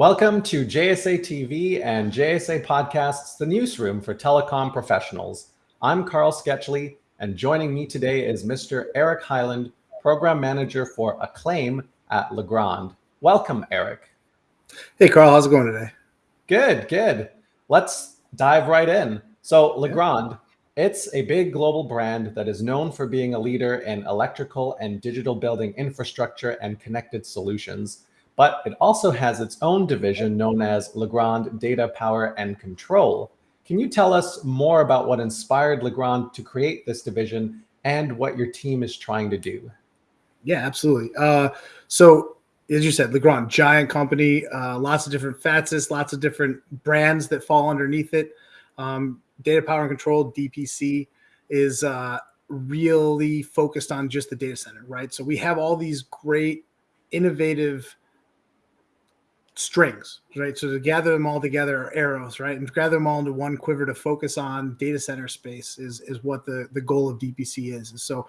Welcome to JSA TV and JSA Podcasts, the newsroom for telecom professionals. I'm Carl Sketchley, and joining me today is Mr. Eric Hyland, Program Manager for Acclaim at Legrand. Welcome, Eric. Hey, Carl, how's it going today? Good, good. Let's dive right in. So Legrand, it's a big global brand that is known for being a leader in electrical and digital building infrastructure and connected solutions but it also has its own division known as Legrand Data Power and Control. Can you tell us more about what inspired Legrand to create this division and what your team is trying to do? Yeah, absolutely. Uh, so as you said, Legrand, giant company, uh, lots of different facets, lots of different brands that fall underneath it. Um, data power and control, DPC, is uh, really focused on just the data center, right? So we have all these great, innovative strings, right? So to gather them all together are arrows, right? And gather them all into one quiver to focus on data center space is is what the the goal of DPC is. And so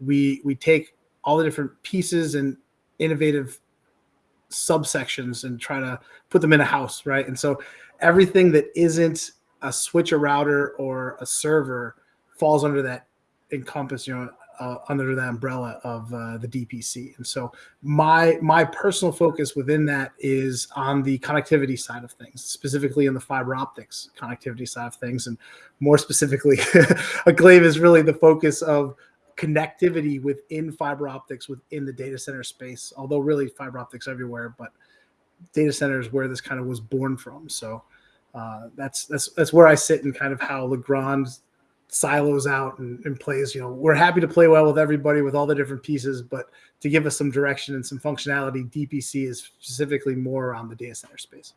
we we take all the different pieces and innovative subsections and try to put them in a house, right? And so everything that isn't a switch, a router, or a server falls under that encompass, you know, uh, under the umbrella of uh, the DPC. And so my my personal focus within that is on the connectivity side of things, specifically in the fiber optics connectivity side of things, and more specifically, Acclaim is really the focus of connectivity within fiber optics within the data center space. Although really fiber optics everywhere, but data centers where this kind of was born from. So. Uh, that's that's that's where I sit and kind of how Legrand silos out and, and, plays. You know, we're happy to play well with everybody with all the different pieces, but to give us some direction and some functionality, DPC is specifically more around the data center space.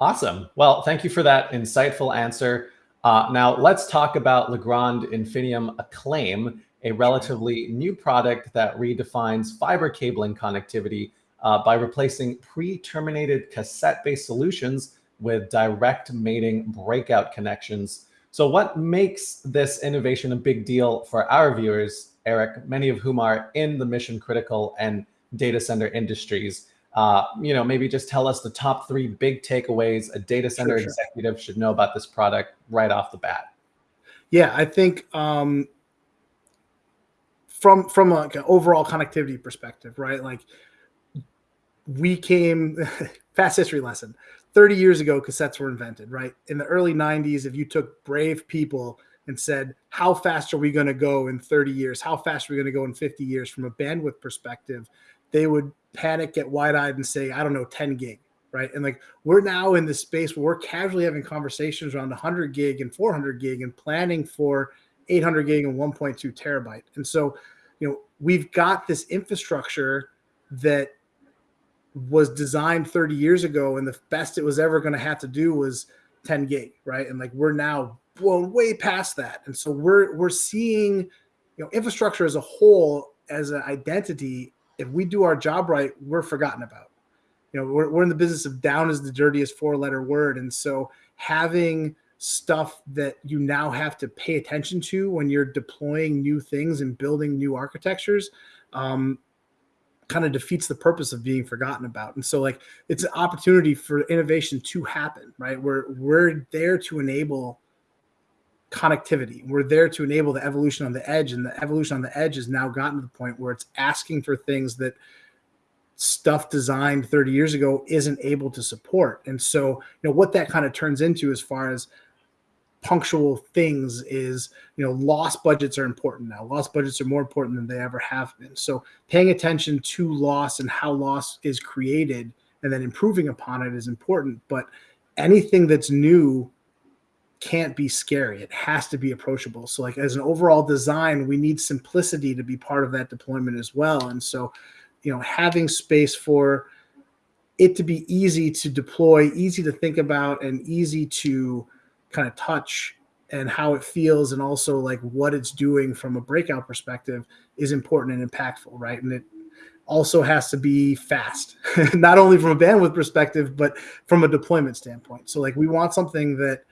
Awesome. Well, thank you for that insightful answer. Uh, now let's talk about Legrand Infinium Acclaim, a relatively new product that redefines fiber cabling connectivity uh, by replacing pre-terminated cassette-based solutions with direct mating breakout connections so what makes this innovation a big deal for our viewers, Eric, many of whom are in the mission critical and data center industries? Uh, you know, maybe just tell us the top three big takeaways a data center sure, executive should know about this product right off the bat. Yeah, I think um, from from like an overall connectivity perspective, right? Like we came fast history lesson 30 years ago, cassettes were invented, right? In the early 90s, if you took brave people and said, How fast are we going to go in 30 years? How fast are we going to go in 50 years from a bandwidth perspective? They would panic, get wide eyed, and say, I don't know, 10 gig, right? And like we're now in this space where we're casually having conversations around 100 gig and 400 gig and planning for 800 gig and 1.2 terabyte. And so, you know, we've got this infrastructure that was designed 30 years ago and the best it was ever going to have to do was 10 gig right? And like we're now blown way past that. And so we're we're seeing you know infrastructure as a whole as an identity if we do our job right we're forgotten about. You know we're, we're in the business of down is the dirtiest four letter word. And so having stuff that you now have to pay attention to when you're deploying new things and building new architectures um, kind of defeats the purpose of being forgotten about. And so like it's an opportunity for innovation to happen, right? We're we're there to enable connectivity. We're there to enable the evolution on the edge. And the evolution on the edge has now gotten to the point where it's asking for things that stuff designed 30 years ago isn't able to support. And so, you know, what that kind of turns into as far as punctual things is you know loss budgets are important now. Loss budgets are more important than they ever have been. So paying attention to loss and how loss is created and then improving upon it is important. But anything that's new can't be scary. It has to be approachable. So like as an overall design we need simplicity to be part of that deployment as well. And so you know having space for it to be easy to deploy easy to think about and easy to kind of touch and how it feels and also like what it's doing from a breakout perspective is important and impactful right and it also has to be fast not only from a bandwidth perspective but from a deployment standpoint so like we want something that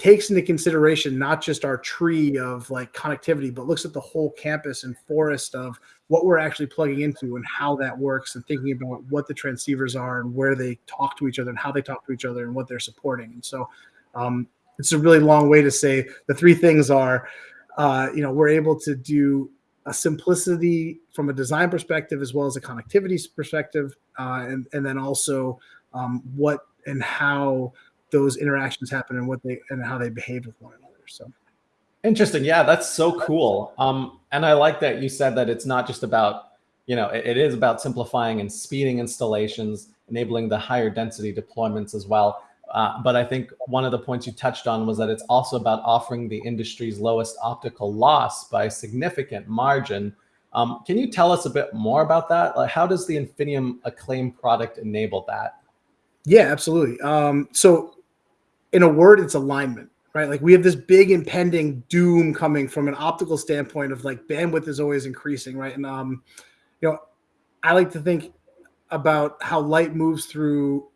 takes into consideration not just our tree of like connectivity, but looks at the whole campus and forest of what we're actually plugging into and how that works and thinking about what the transceivers are and where they talk to each other and how they talk to each other and what they're supporting. And so um, it's a really long way to say the three things are, uh, you know, we're able to do a simplicity from a design perspective as well as a connectivity perspective, uh, and and then also um, what and how those interactions happen and what they and how they behave with one another. So interesting. Yeah, that's so cool. Um, and I like that you said that it's not just about, you know, it, it is about simplifying and speeding installations, enabling the higher density deployments as well. Uh, but I think one of the points you touched on was that it's also about offering the industry's lowest optical loss by a significant margin. Um, can you tell us a bit more about that? Like, how does the Infinium Acclaim product enable that? Yeah, absolutely. Um, so in a word, it's alignment, right? Like we have this big impending doom coming from an optical standpoint of like bandwidth is always increasing, right? And um, you know, I like to think about how light moves through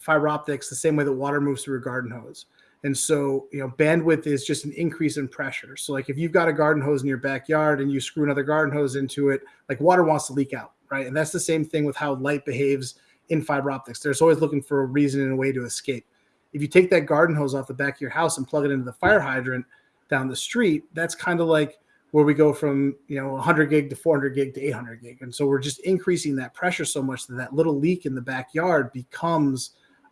fiber optics the same way that water moves through a garden hose. And so, you know, bandwidth is just an increase in pressure. So, like if you've got a garden hose in your backyard and you screw another garden hose into it, like water wants to leak out, right? And that's the same thing with how light behaves in fiber optics. There's always looking for a reason and a way to escape if you take that garden hose off the back of your house and plug it into the fire hydrant down the street, that's kind of like where we go from you know 100 gig to 400 gig to 800 gig, and so we're just increasing that pressure so much that that little leak in the backyard becomes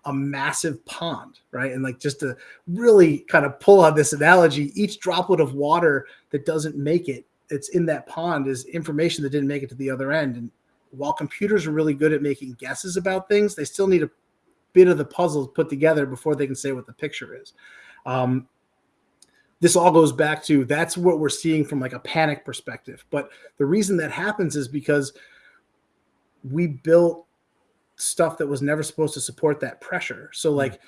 a massive pond, right? And like just to really kind of pull on this analogy, each droplet of water that doesn't make it, it's in that pond is information that didn't make it to the other end. And while computers are really good at making guesses about things, they still need a bit of the puzzle put together before they can say what the picture is. Um, this all goes back to that's what we're seeing from like a panic perspective. But the reason that happens is because we built stuff that was never supposed to support that pressure. So hmm. like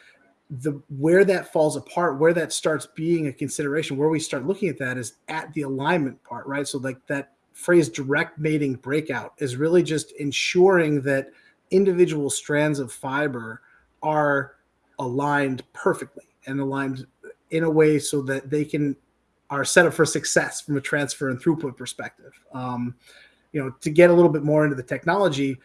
the where that falls apart, where that starts being a consideration, where we start looking at that is at the alignment part, right? So like that phrase direct mating breakout is really just ensuring that individual strands of fiber are aligned perfectly and aligned in a way so that they can are set up for success from a transfer and throughput perspective. Um, you know, to get a little bit more into the technology,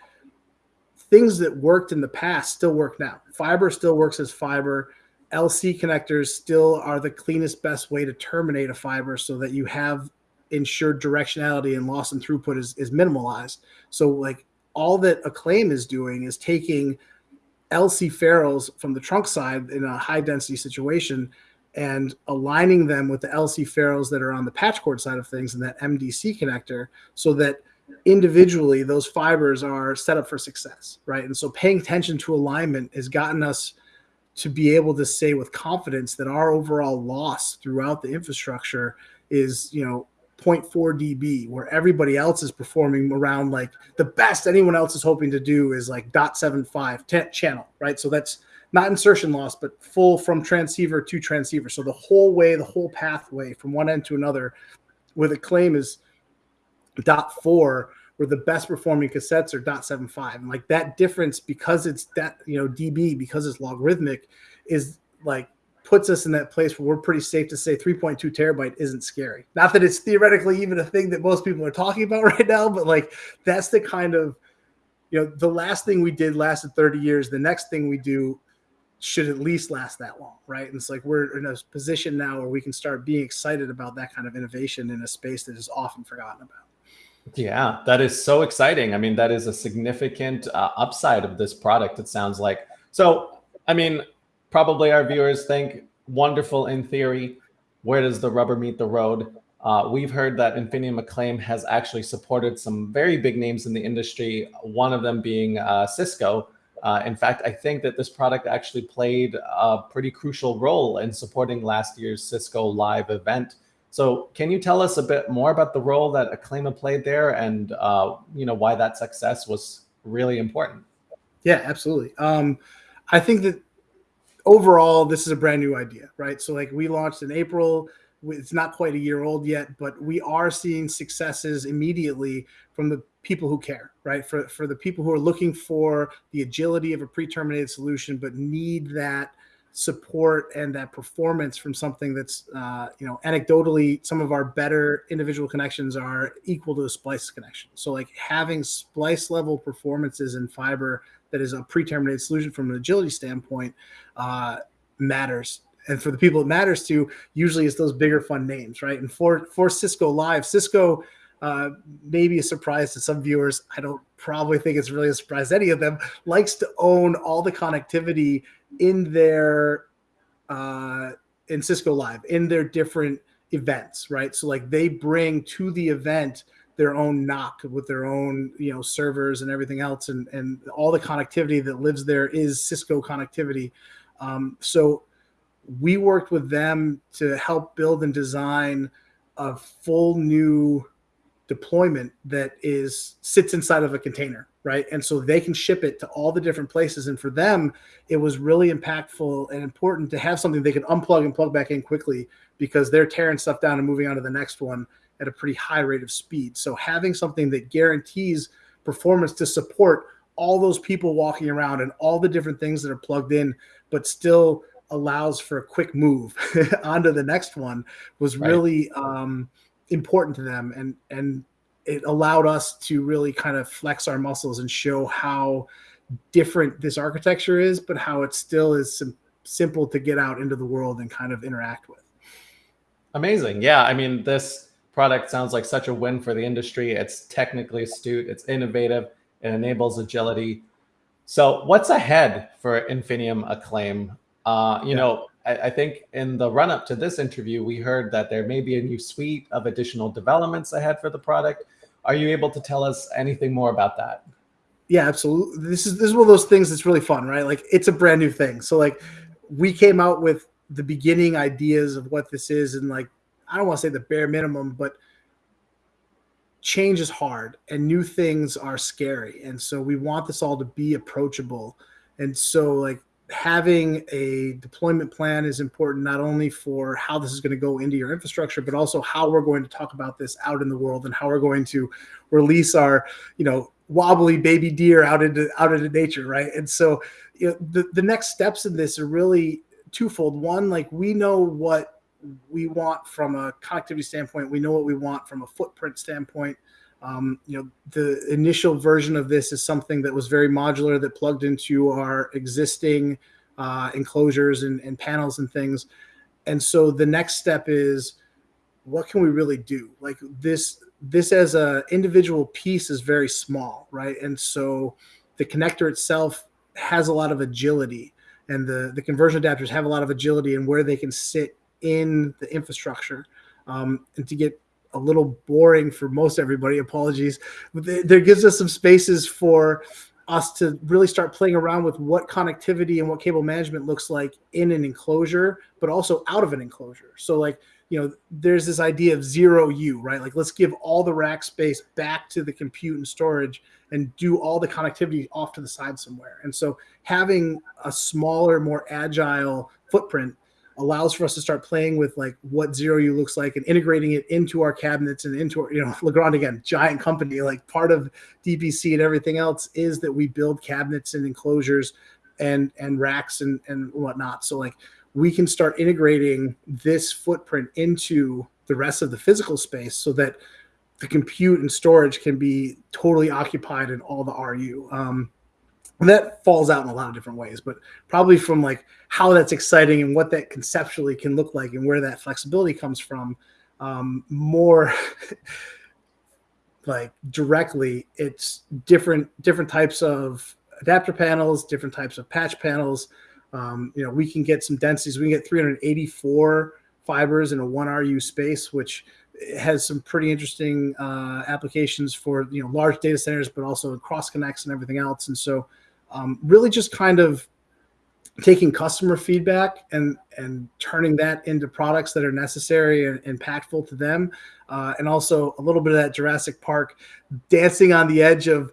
things that worked in the past still work now. Fiber still works as fiber. LC connectors still are the cleanest, best way to terminate a fiber so that you have ensured directionality and loss and throughput is, is minimalized. So like all that Acclaim is doing is taking LC ferrules from the trunk side in a high density situation and aligning them with the LC ferrules that are on the patch cord side of things and that MDC connector so that individually those fibers are set up for success, right? And so paying attention to alignment has gotten us to be able to say with confidence that our overall loss throughout the infrastructure is, you know, 0.4 dB, where everybody else is performing around like the best anyone else is hoping to do is like 0.75 channel, right? So that's not insertion loss, but full from transceiver to transceiver. So the whole way, the whole pathway from one end to another, where Acclaim is dot four, where the best performing cassettes are dot seven five. And like that difference, because it's that, you know, dB, because it's logarithmic, is like puts us in that place where we're pretty safe to say 3.2 terabyte isn't scary. Not that it's theoretically even a thing that most people are talking about right now, but like that's the kind of, you know, the last thing we did lasted 30 years. The next thing we do should at least last that long, right? And it's like we're in a position now where we can start being excited about that kind of innovation in a space that is often forgotten about. Yeah, that is so exciting. I mean, that is a significant uh, upside of this product, it sounds like. So, I mean, probably our viewers think wonderful in theory. Where does the rubber meet the road? Uh, we've heard that Infinium Acclaim has actually supported some very big names in the industry, one of them being uh, Cisco. Uh, in fact, I think that this product actually played a pretty crucial role in supporting last year's Cisco Live event. So can you tell us a bit more about the role that Acclaim played there and uh, you know why that success was really important? Yeah, absolutely. Um, I think that overall, this is a brand new idea, right? So like we launched in April. It's not quite a year old yet, but we are seeing successes immediately from the people who care, right? For for the people who are looking for the agility of a pre-terminated solution, but need that support and that performance from something that's uh, you know anecdotally some of our better individual connections are equal to a splice connection. So like having splice level performances in fiber that is a pre-terminated solution from an agility standpoint uh, matters. And for the people it matters to usually it's those bigger fun names right? And for for cisco live cisco uh, maybe a surprise to some viewers. I don't probably think it's really a surprise to any of them. Likes to own all the connectivity in their uh, in Cisco Live in their different events, right? So like they bring to the event their own NOC with their own you know servers and everything else, and and all the connectivity that lives there is Cisco connectivity. Um, so we worked with them to help build and design a full new deployment that is sits inside of a container right? And so they can ship it to all the different places. And for them it was really impactful and important to have something they can unplug and plug back in quickly because they're tearing stuff down and moving on to the next one at a pretty high rate of speed. So having something that guarantees performance to support all those people walking around and all the different things that are plugged in but still allows for a quick move onto the next one was right. really um, important to them and and it allowed us to really kind of flex our muscles and show how different this architecture is but how it still is sim- simple to get out into the world and kind of interact with. Amazing. Yeah i mean this product sounds like such a win for the industry. It's technically astute it's innovative it enables agility. So what's ahead for infinium acclaim uh, you yeah. know I, I think in the run up to this interview, we heard that there may be a new suite of additional developments ahead for the product. Are you able to tell us anything more about that? Yeah, absolutely. This is this is one of those things that's really fun, right? Like it's a brand new thing. So like we came out with the beginning ideas of what this is and like I don't want to say the bare minimum, but change is hard and new things are scary. And so we want this all to be approachable. And so like having a deployment plan is important not only for how this is going to go into your infrastructure but also how we're going to talk about this out in the world and how we're going to release our you know wobbly baby deer out into out into nature right? And so you know the, the next steps in this are really twofold. One like we know what we want from a connectivity standpoint. We know what we want from a footprint standpoint um, you know, the initial version of this is something that was very modular that plugged into our existing uh, enclosures and, and panels and things. And so the next step is what can we really do? Like this, this as a individual piece is very small, right? And so the connector itself has a lot of agility and the, the conversion adapters have a lot of agility and where they can sit in the infrastructure. Um, and to get a little boring for most everybody. Apologies. There gives us some spaces for us to really start playing around with what connectivity and what cable management looks like in an enclosure, but also out of an enclosure. So like, you know, there's this idea of zero U, right? Like let's give all the rack space back to the compute and storage and do all the connectivity off to the side somewhere. And so having a smaller, more agile footprint allows for us to start playing with like what zero U looks like and integrating it into our cabinets and into our, you know, Legrand again, giant company, like part of DPC and everything else is that we build cabinets and enclosures and, and racks and, and whatnot. So like we can start integrating this footprint into the rest of the physical space so that the compute and storage can be totally occupied in all the RU. Um, and that falls out in a lot of different ways, but probably from like how that's exciting and what that conceptually can look like and where that flexibility comes from, um, more like directly, it's different different types of adapter panels, different types of patch panels. Um, you know, we can get some densities. We can get 384 fibers in a one RU space, which has some pretty interesting uh, applications for you know large data centers, but also cross connects and everything else. And so um, really just kind of taking customer feedback and and turning that into products that are necessary and impactful to them. Uh, and also a little bit of that jurassic park dancing on the edge of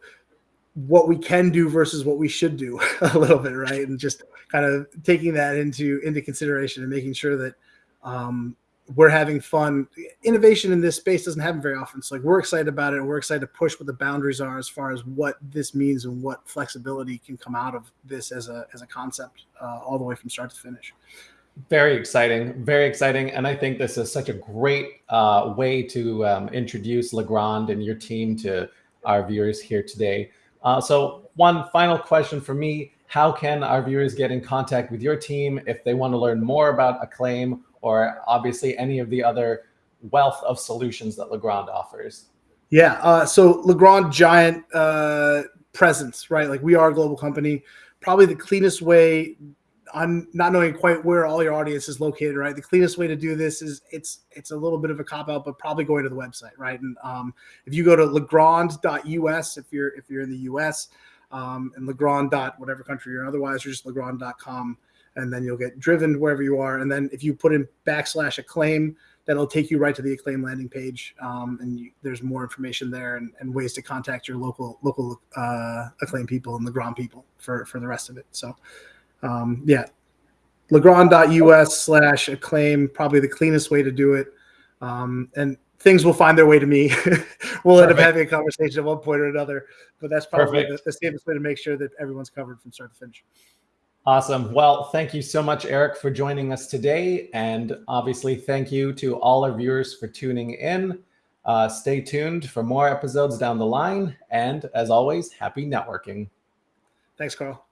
what we can do versus what we should do a little bit right? And just kind of taking that into into consideration and making sure that um, we're having fun. Innovation in this space doesn't happen very often. So like we're excited about it. And we're excited to push what the boundaries are as far as what this means and what flexibility can come out of this as a as a concept, uh, all the way from start to finish. Very exciting, very exciting, and I think this is such a great uh, way to um, introduce Legrand and your team to our viewers here today. Uh, so, one final question for me: How can our viewers get in contact with your team if they want to learn more about Acclaim or obviously any of the other wealth of solutions that Legrand offers? Yeah. Uh, so Legrand giant uh, presence, right? Like we are a global company. Probably the cleanest way on not knowing quite where all your audience is located, right? The cleanest way to do this is it's it's a little bit of a cop out, but probably going to the website, right? And um, if you go to legrand.us, if you're if you're in the US, um, and legrand. whatever country you're in, otherwise you're just legrand.com and then you'll get driven wherever you are. And then if you put in backslash acclaim, that'll take you right to the acclaim landing page. Um, and you, there's more information there and, and, ways to contact your local local uh, acclaim people and Legrand people for for the rest of it. So um, yeah, legrand.us slash acclaim probably the cleanest way to do it. Um, and things will find their way to me. we'll Perfect. end up having a conversation at one point or another, but that's probably the, the safest way to make sure that everyone's covered from start to finish. Awesome. Well, thank you so much, Eric, for joining us today. And obviously, thank you to all our viewers for tuning in. Uh, stay tuned for more episodes down the line. And as always, happy networking. Thanks, Carl.